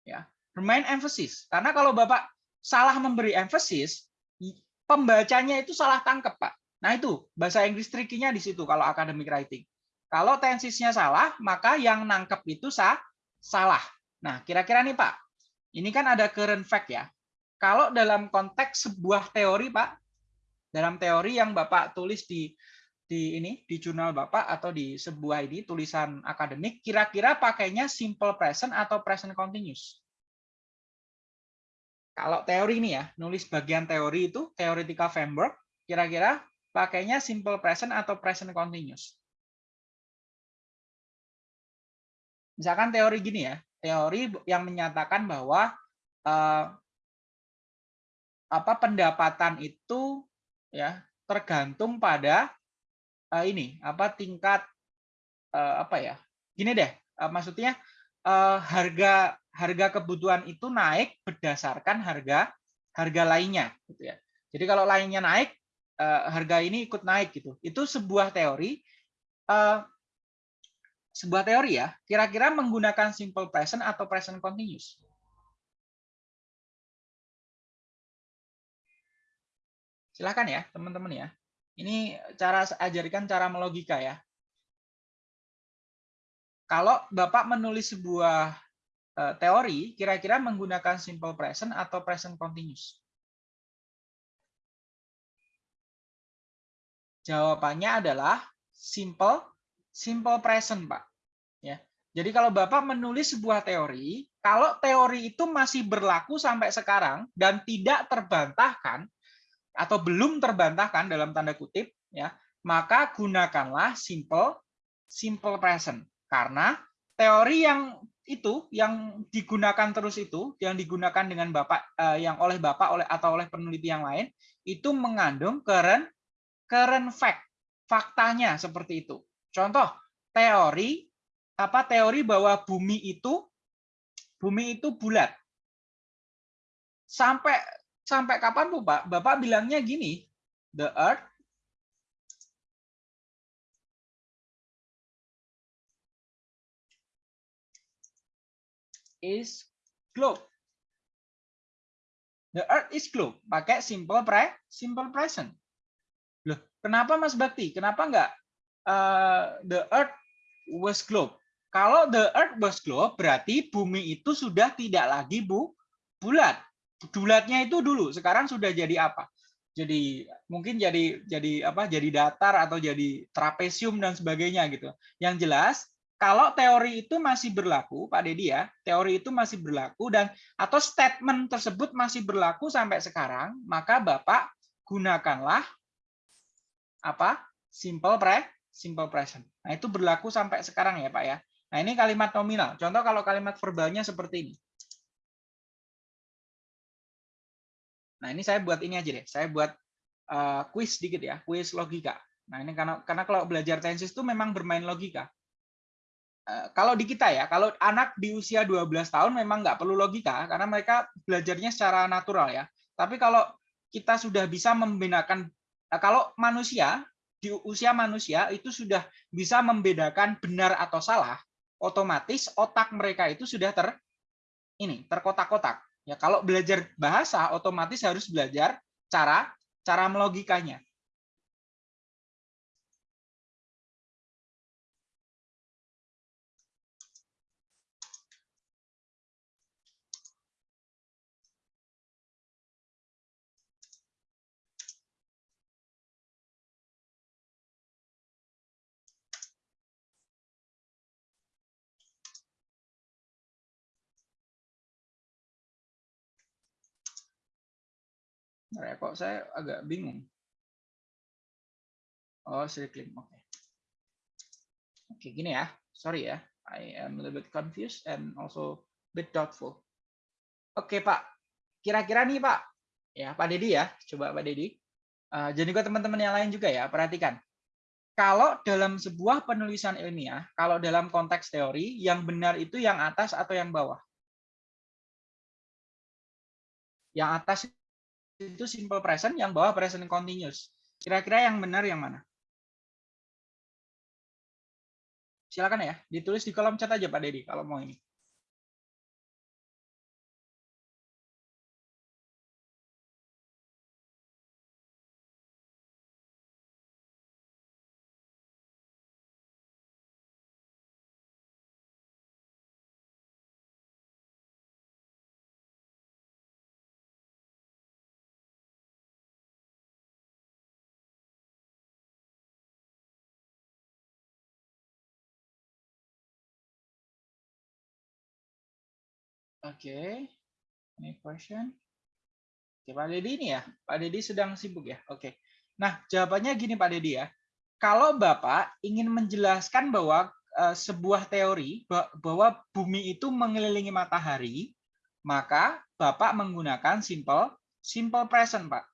Ya, bermain emphasis. Karena kalau Bapak salah memberi emphasis, pembacanya itu salah tangkap, Pak. Nah, itu bahasa Inggris trikinya di situ kalau academic writing. Kalau tensisnya salah, maka yang nangkep itu sah, salah. Nah, kira-kira nih, Pak. Ini kan ada current fact ya. Kalau dalam konteks sebuah teori, Pak, dalam teori yang Bapak tulis di di ini di jurnal Bapak atau di sebuah ini tulisan akademik kira-kira pakainya simple present atau present continuous. Kalau teori ini ya, nulis bagian teori itu theoretical framework kira-kira pakainya simple present atau present continuous. Misalkan teori gini ya, teori yang menyatakan bahwa eh, apa pendapatan itu ya tergantung pada uh, ini apa tingkat uh, apa ya gini deh uh, maksudnya uh, harga harga kebutuhan itu naik berdasarkan harga harga lainnya gitu ya. Jadi kalau lainnya naik uh, harga ini ikut naik gitu. Itu sebuah teori uh, sebuah teori ya kira-kira menggunakan simple present atau present continuous silakan ya teman-teman ya ini cara ajarkan cara melogika ya. Kalau Bapak menulis sebuah eh, teori, kira-kira menggunakan simple present atau present continuous? Jawabannya adalah simple simple present, Pak. Ya. Jadi kalau Bapak menulis sebuah teori, kalau teori itu masih berlaku sampai sekarang dan tidak terbantahkan, atau belum terbantahkan dalam tanda kutip ya maka gunakanlah simple simple present karena teori yang itu yang digunakan terus itu yang digunakan dengan bapak eh, yang oleh bapak oleh atau oleh peneliti yang lain itu mengandung current current fact faktanya seperti itu contoh teori apa teori bahwa bumi itu bumi itu bulat sampai sampai kapan Bu Pak? Bapak bilangnya gini, the earth is globe. The earth is globe. Pakai simple pre, simple present. Loh, kenapa Mas Bakti? Kenapa enggak uh, the earth was globe? Kalau the earth was globe, berarti bumi itu sudah tidak lagi bu bulat. Bulatnya itu dulu sekarang sudah jadi apa? Jadi mungkin jadi jadi apa jadi datar atau jadi trapesium dan sebagainya gitu. Yang jelas kalau teori itu masih berlaku Pak Dedi ya teori itu masih berlaku dan atau statement tersebut masih berlaku sampai sekarang maka Bapak gunakanlah apa? Simple pre simple present nah itu berlaku sampai sekarang ya Pak ya nah ini kalimat nominal contoh kalau kalimat verbalnya seperti ini Nah, ini saya buat ini aja deh. Saya buat uh, quiz sedikit ya, quiz logika. Nah, ini karena karena kalau belajar tensis itu memang bermain logika. Uh, kalau di kita ya, kalau anak di usia 12 tahun memang nggak perlu logika karena mereka belajarnya secara natural ya. Tapi kalau kita sudah bisa membedakan uh, kalau manusia di usia manusia itu sudah bisa membedakan benar atau salah, otomatis otak mereka itu sudah ter ini terkotak-kotak. Ya, kalau belajar bahasa otomatis harus belajar cara cara melogikanya. Bentar kok saya agak bingung. Oh, circling. Oke. Oke, gini ya. Sorry ya. I am a little bit confused and also a bit doubtful. Oke, Pak. Kira-kira nih, Pak. Ya, Pak Dedi ya. Coba Pak Dedi. Uh, jadi juga teman-teman yang lain juga ya, perhatikan. Kalau dalam sebuah penulisan ilmiah, kalau dalam konteks teori, yang benar itu yang atas atau yang bawah? Yang atas itu simple present, yang bawah present continuous. Kira-kira yang benar yang mana? Silakan ya, ditulis di kolom chat aja Pak Dedi kalau mau ini. Oke, any question? Oke, Pak Dedi ini ya, Pak Dedi sedang sibuk ya. Oke, nah jawabannya gini Pak Dedi ya. Kalau Bapak ingin menjelaskan bahwa uh, sebuah teori bahwa bumi itu mengelilingi matahari, maka Bapak menggunakan simple simple present, Pak.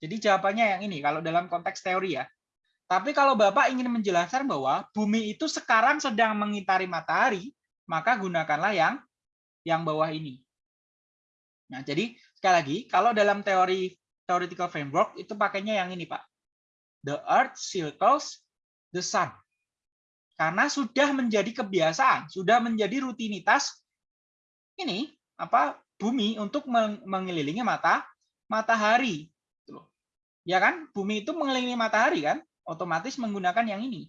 Jadi jawabannya yang ini kalau dalam konteks teori ya. Tapi kalau Bapak ingin menjelaskan bahwa bumi itu sekarang sedang mengitari matahari, maka gunakanlah yang yang bawah ini. Nah, jadi sekali lagi, kalau dalam teori theoretical framework itu pakainya yang ini, Pak. The earth circles the sun. Karena sudah menjadi kebiasaan, sudah menjadi rutinitas ini apa bumi untuk mengelilingi mata matahari. Gitu ya kan? Bumi itu mengelilingi matahari kan? Otomatis menggunakan yang ini.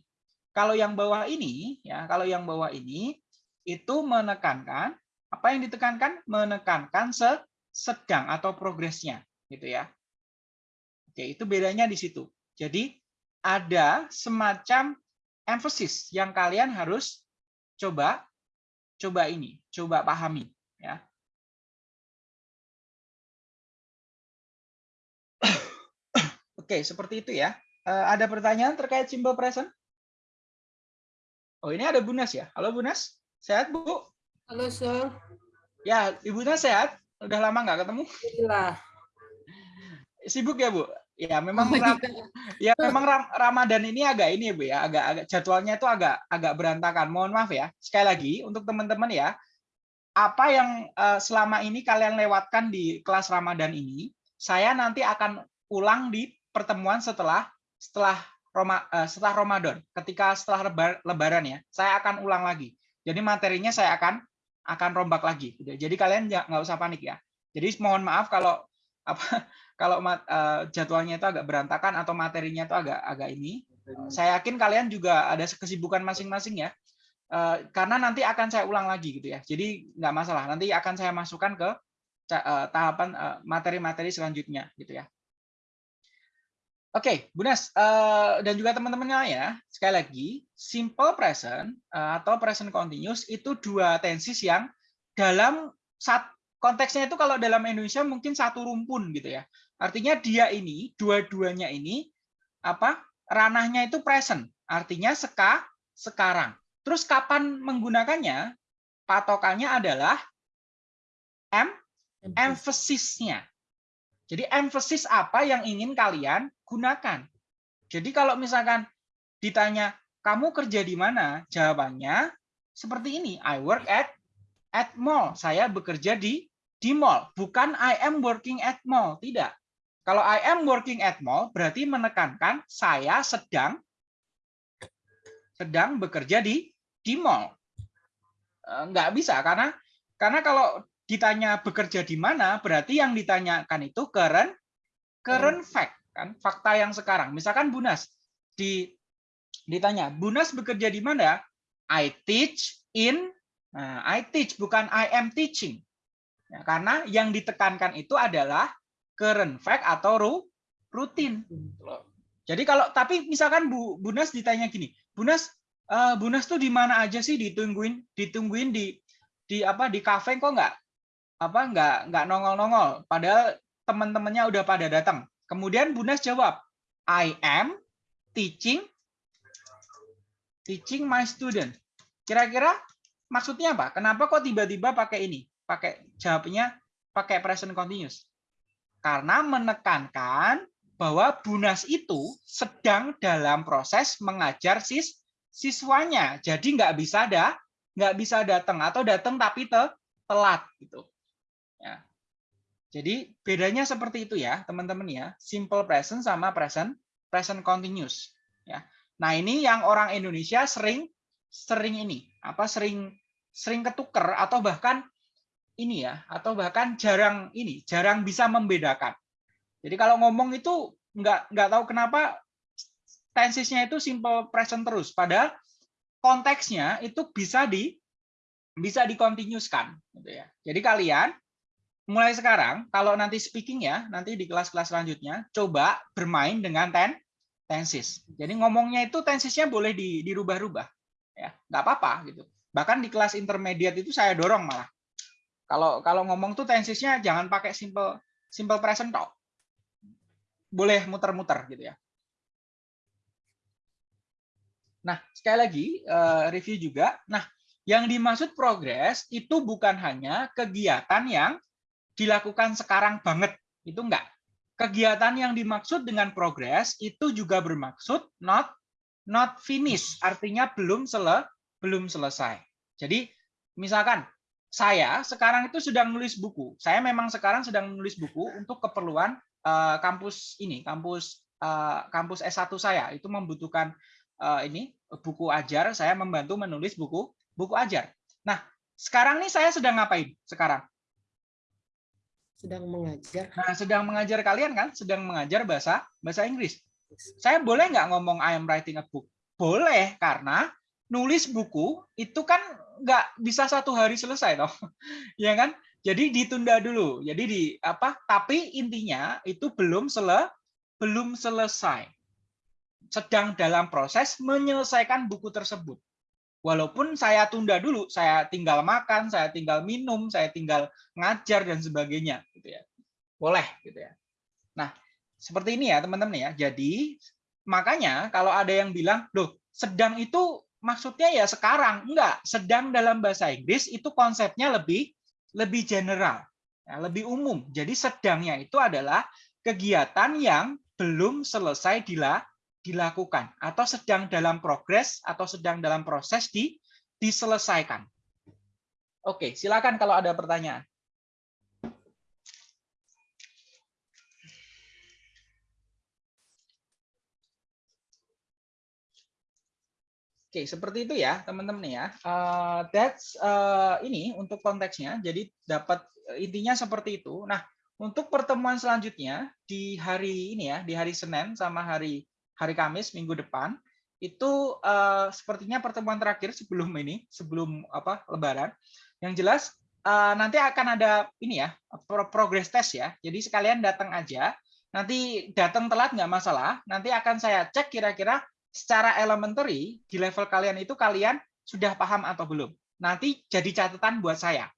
Kalau yang bawah ini, ya, kalau yang bawah ini itu menekankan apa yang ditekankan? Menekankan sedang atau progresnya, gitu ya. Oke, itu bedanya di situ. Jadi ada semacam emphasis yang kalian harus coba coba ini, coba pahami, ya. Oke, seperti itu ya. Eh, ada pertanyaan terkait simple present? Oh, ini ada Bunas ya. Halo Bunas, sehat Bu? Halo, Sir. Ya, ibunya sehat? Udah lama nggak ketemu? Iya. Sibuk ya, Bu? Ya, memang oh, ram ya memang ram Ramadan ini agak ini ya, Bu ya, agak agak jadwalnya itu agak agak berantakan. Mohon maaf ya. Sekali lagi untuk teman-teman ya, apa yang uh, selama ini kalian lewatkan di kelas Ramadan ini, saya nanti akan ulang di pertemuan setelah setelah Roma, uh, setelah Ramadan. Ketika setelah lebar, lebaran ya, saya akan ulang lagi. Jadi materinya saya akan akan rombak lagi. Gitu. Jadi kalian nggak usah panik ya. Jadi mohon maaf kalau apa kalau uh, jadwalnya itu agak berantakan atau materinya itu agak agak ini. Saya yakin kalian juga ada kesibukan masing-masing ya. Uh, karena nanti akan saya ulang lagi gitu ya. Jadi nggak masalah. Nanti akan saya masukkan ke uh, tahapan materi-materi uh, selanjutnya gitu ya. Oke, okay, Bu Nas uh, dan juga teman-teman ya, sekali lagi, simple present uh, atau present continuous itu dua tenses yang dalam saat konteksnya itu kalau dalam Indonesia mungkin satu rumpun gitu ya. Artinya dia ini, dua-duanya ini apa? ranahnya itu present, artinya seka sekarang. Terus kapan menggunakannya? Patokannya adalah em emphasisnya. Jadi emphasis apa yang ingin kalian gunakan. Jadi kalau misalkan ditanya, kamu kerja di mana? Jawabannya seperti ini, I work at at mall. Saya bekerja di di mall, bukan I am working at mall, tidak. Kalau I am working at mall berarti menekankan saya sedang sedang bekerja di di mall. Enggak bisa karena karena kalau ditanya bekerja di mana, berarti yang ditanyakan itu current current hmm. fact kan, fakta yang sekarang. Misalkan Bunas di ditanya, Bunas bekerja di mana? I teach in nah, I teach bukan I am teaching. Ya, karena yang ditekankan itu adalah current fact atau ru, rutin. Jadi kalau tapi misalkan Bu Bunas ditanya gini, Bunas uh, Bunas tuh di mana aja sih ditungguin ditungguin di di apa di kafe kok nggak apa nggak nggak nongol-nongol padahal teman-temannya udah pada datang. Kemudian Bunas jawab, I am teaching teaching my student. Kira-kira maksudnya apa? Kenapa kok tiba-tiba pakai ini? Pakai jawabnya pakai present continuous. Karena menekankan bahwa Bunas itu sedang dalam proses mengajar sis siswanya. Jadi nggak bisa ada nggak bisa datang atau datang tapi te, telat gitu. Ya. Jadi bedanya seperti itu ya, teman-teman ya. Simple present sama present present continuous ya. Nah, ini yang orang Indonesia sering sering ini, apa sering sering ketuker atau bahkan ini ya, atau bahkan jarang ini, jarang bisa membedakan. Jadi kalau ngomong itu nggak nggak tahu kenapa tensesnya itu simple present terus, padahal konteksnya itu bisa di bisa dikontinuuskan gitu ya. Jadi kalian mulai sekarang kalau nanti speaking ya nanti di kelas-kelas selanjutnya coba bermain dengan ten tenses jadi ngomongnya itu tensesnya boleh dirubah-rubah ya. Nggak apa-apa gitu. Bahkan di kelas intermediate itu saya dorong malah. Kalau kalau ngomong tuh tensesnya jangan pakai simple simple present talk boleh muter-muter gitu ya. Nah sekali lagi eh, review juga. Nah yang dimaksud progres itu bukan hanya kegiatan yang dilakukan sekarang banget. Itu enggak. Kegiatan yang dimaksud dengan progress itu juga bermaksud not not finish, artinya belum sele, belum selesai. Jadi misalkan saya sekarang itu sedang nulis buku. Saya memang sekarang sedang menulis buku untuk keperluan uh, kampus ini, kampus uh, kampus S1 saya. Itu membutuhkan uh, ini buku ajar, saya membantu menulis buku buku ajar. Nah, sekarang nih saya sedang ngapain sekarang? Sedang mengajar. Nah, sedang mengajar kalian kan, sedang mengajar bahasa bahasa Inggris. Saya boleh nggak ngomong I am writing a book? Boleh, karena nulis buku itu kan nggak bisa satu hari selesai, toh, ya kan? Jadi ditunda dulu. Jadi di apa? Tapi intinya itu belum sele, belum selesai. Sedang dalam proses menyelesaikan buku tersebut walaupun saya tunda dulu, saya tinggal makan, saya tinggal minum, saya tinggal ngajar dan sebagainya, gitu ya. Boleh, gitu ya. Nah, seperti ini ya teman-teman ya. Jadi makanya kalau ada yang bilang, loh sedang itu maksudnya ya sekarang, enggak. Sedang dalam bahasa Inggris itu konsepnya lebih lebih general, ya, lebih umum. Jadi sedangnya itu adalah kegiatan yang belum selesai dilakukan dilakukan atau sedang dalam progres atau sedang dalam proses di diselesaikan. Oke, silakan kalau ada pertanyaan. Oke, seperti itu ya, teman-teman ya. Uh, that's uh, ini untuk konteksnya. Jadi dapat intinya seperti itu. Nah, untuk pertemuan selanjutnya di hari ini ya, di hari Senin sama hari hari Kamis minggu depan itu uh, sepertinya pertemuan terakhir sebelum ini, sebelum apa Lebaran. Yang jelas uh, nanti akan ada ini ya progress test ya. Jadi sekalian datang aja. Nanti datang telat nggak masalah. Nanti akan saya cek kira-kira secara elementary di level kalian itu kalian sudah paham atau belum. Nanti jadi catatan buat saya.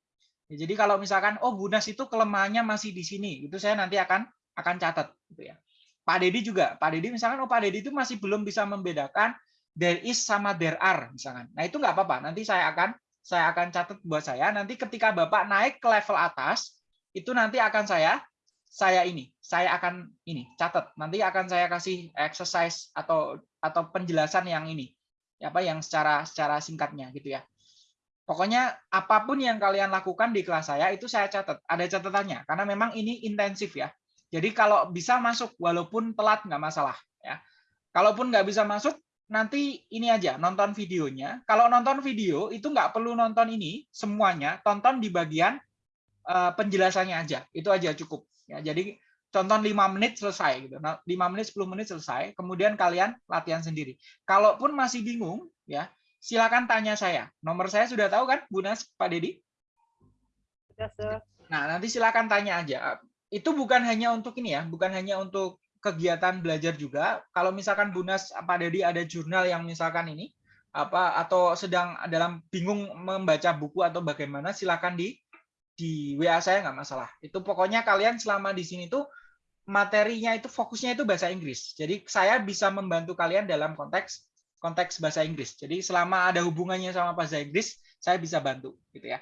Ya, jadi kalau misalkan oh Bunas itu kelemahannya masih di sini, itu saya nanti akan akan catat gitu ya. Pak Dedi juga. Pak Dedi misalkan, oh Pak Dedi itu masih belum bisa membedakan there is sama there are misalkan. Nah itu nggak apa-apa. Nanti saya akan saya akan catat buat saya. Nanti ketika Bapak naik ke level atas, itu nanti akan saya saya ini, saya akan ini catat. Nanti akan saya kasih exercise atau atau penjelasan yang ini, apa yang secara secara singkatnya gitu ya. Pokoknya apa pun yang kalian lakukan di kelas saya itu saya catat. Ada catatannya karena memang ini intensif ya. Jadi kalau bisa masuk walaupun telat nggak masalah ya. Kalaupun nggak bisa masuk nanti ini aja nonton videonya. Kalau nonton video itu nggak perlu nonton ini semuanya, tonton di bagian uh, penjelasannya aja. Itu aja cukup ya. Jadi tonton 5 menit selesai gitu. 5 nah, menit 10 menit selesai, kemudian kalian latihan sendiri. Kalaupun masih bingung ya, silakan tanya saya. Nomor saya sudah tahu kan, Bu Nas, Pak Dedi? Sudah, Nah, nanti silakan tanya aja itu bukan hanya untuk ini ya, bukan hanya untuk kegiatan belajar juga. Kalau misalkan Bunas apa Dedi ada jurnal yang misalkan ini apa atau sedang dalam bingung membaca buku atau bagaimana silakan di di WA saya nggak masalah. Itu pokoknya kalian selama di sini tuh materinya itu fokusnya itu bahasa Inggris. Jadi saya bisa membantu kalian dalam konteks konteks bahasa Inggris. Jadi selama ada hubungannya sama bahasa Inggris, saya bisa bantu gitu ya.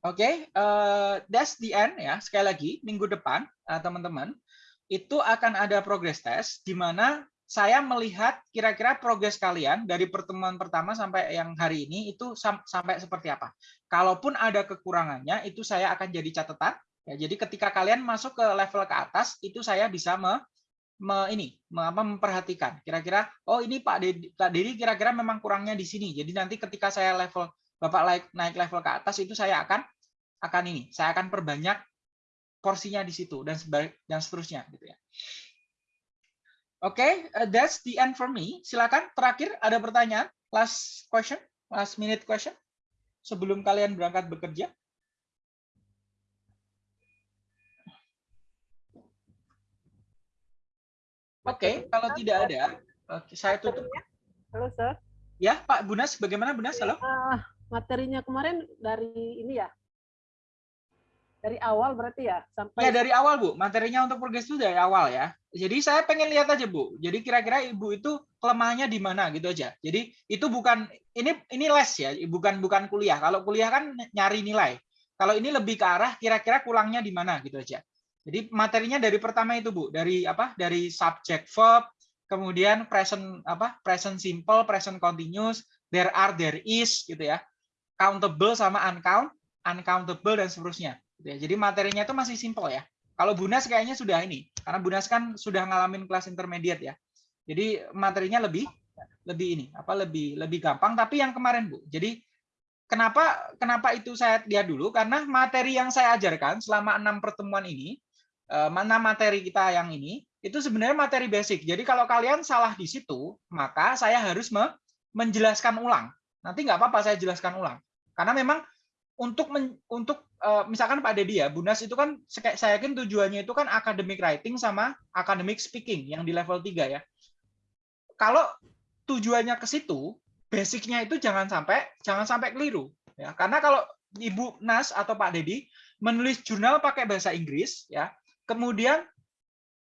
Oke, okay, uh, that's the end ya. Sekali lagi, minggu depan uh, teman-teman itu akan ada progress test di mana saya melihat kira-kira progres kalian dari pertemuan pertama sampai yang hari ini itu sam sampai seperti apa. Kalaupun ada kekurangannya, itu saya akan jadi catatan. Ya, jadi ketika kalian masuk ke level ke atas, itu saya bisa me, me, ini me, memperhatikan. Kira-kira, oh ini Pak Pak Dedi kira-kira memang kurangnya di sini. Jadi nanti ketika saya level Bapak naik, naik level ke atas, itu saya akan akan ini, saya akan perbanyak porsinya di situ dan dan seterusnya gitu ya. Oke, okay, uh, that's the end for me. Silakan terakhir ada pertanyaan, last question, last minute question sebelum kalian berangkat bekerja. Oke, okay, kalau tidak ada, saya tutup. Halo, Sir. Ya, Pak Bunas, bagaimana Bunas? Halo. Uh, materinya kemarin dari ini ya, dari awal berarti ya sampai ya dari awal bu. Materinya untuk progres itu dari awal ya. Jadi saya pengen lihat aja bu. Jadi kira-kira ibu itu kelemahannya di mana gitu aja. Jadi itu bukan ini ini les ya bukan bukan kuliah. Kalau kuliah kan nyari nilai. Kalau ini lebih ke arah kira-kira kurangnya di mana gitu aja. Jadi materinya dari pertama itu bu. Dari apa? Dari subject verb kemudian present apa? Present simple present continuous. There are there is gitu ya countable sama uncount uncountable dan seterusnya Gitu ya. Jadi materinya itu masih simpel ya. Kalau Bunas kayaknya sudah ini, karena Bunas kan sudah ngalamin kelas intermediate ya. Jadi materinya lebih lebih ini, apa lebih lebih gampang. Tapi yang kemarin Bu, jadi kenapa kenapa itu saya lihat dulu? Karena materi yang saya ajarkan selama enam pertemuan ini, eh, mana materi kita yang ini, itu sebenarnya materi basic. Jadi kalau kalian salah di situ, maka saya harus menjelaskan ulang. Nanti nggak apa-apa saya jelaskan ulang. Karena memang untuk men, untuk uh, misalkan Pak Dedi ya, Bunas itu kan saya yakin tujuannya itu kan academic writing sama academic speaking yang di level 3 ya. Kalau tujuannya ke situ, basicnya itu jangan sampai jangan sampai keliru ya. Karena kalau Ibu Nas atau Pak Dedi menulis jurnal pakai bahasa Inggris ya, kemudian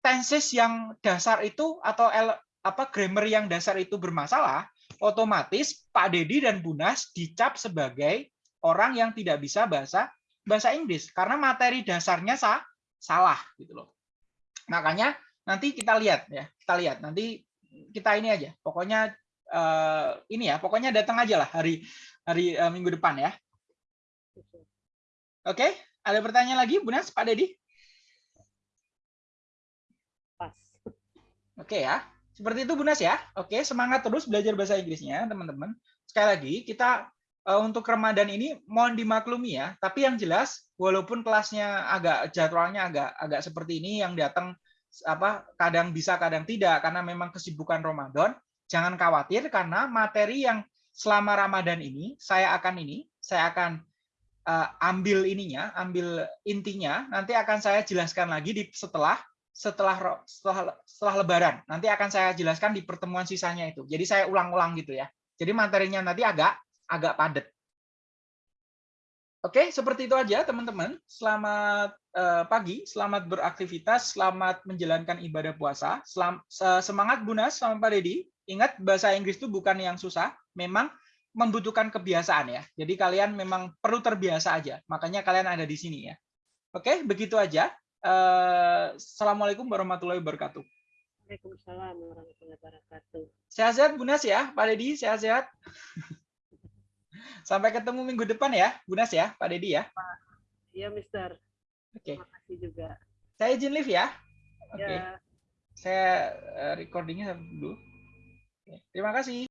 tenses yang dasar itu atau el, apa grammar yang dasar itu bermasalah, otomatis Pak Dedi dan Bunas dicap sebagai orang yang tidak bisa bahasa bahasa Inggris karena materi dasarnya sah, salah gitu loh. Makanya nanti kita lihat ya, kita lihat nanti kita ini aja. Pokoknya uh, ini ya, pokoknya datang aja lah hari hari uh, minggu depan ya. Oke, ada pertanyaan lagi, Bu Nas, Pak Dedi? Pas. Oke ya, seperti itu Bu Nas ya. Oke, semangat terus belajar bahasa Inggrisnya, teman-teman. Sekali lagi, kita uh, untuk Ramadan ini mohon dimaklumi ya. Tapi yang jelas walaupun kelasnya agak jadwalnya agak agak seperti ini yang datang apa kadang bisa kadang tidak karena memang kesibukan Ramadan, jangan khawatir karena materi yang selama Ramadan ini saya akan ini, saya akan uh, ambil ininya, ambil intinya, nanti akan saya jelaskan lagi di setelah setelah setelah setelah lebaran. Nanti akan saya jelaskan di pertemuan sisanya itu. Jadi saya ulang-ulang gitu ya. Jadi materinya nanti agak agak padat. Oke, seperti itu aja teman-teman. Selamat uh, pagi, selamat beraktivitas, selamat menjalankan ibadah puasa. Selam, semangat Bunas sama Pak Dedi. Ingat bahasa Inggris itu bukan yang susah, memang membutuhkan kebiasaan ya. Jadi kalian memang perlu terbiasa aja. Makanya kalian ada di sini ya. Oke, begitu aja. Uh, Assalamualaikum warahmatullahi wabarakatuh. Waalaikumsalam warahmatullahi wabarakatuh. Sehat-sehat Bunas ya, Pak Dedi, sehat-sehat. Sampai ketemu minggu depan ya, Bunas ya, Pak Dedi ya. Iya, Mister. Oke. Terima kasih juga. Saya izin live ya. Oke. Ya. Saya eh, recordingnya dulu. Oke. Terima kasih.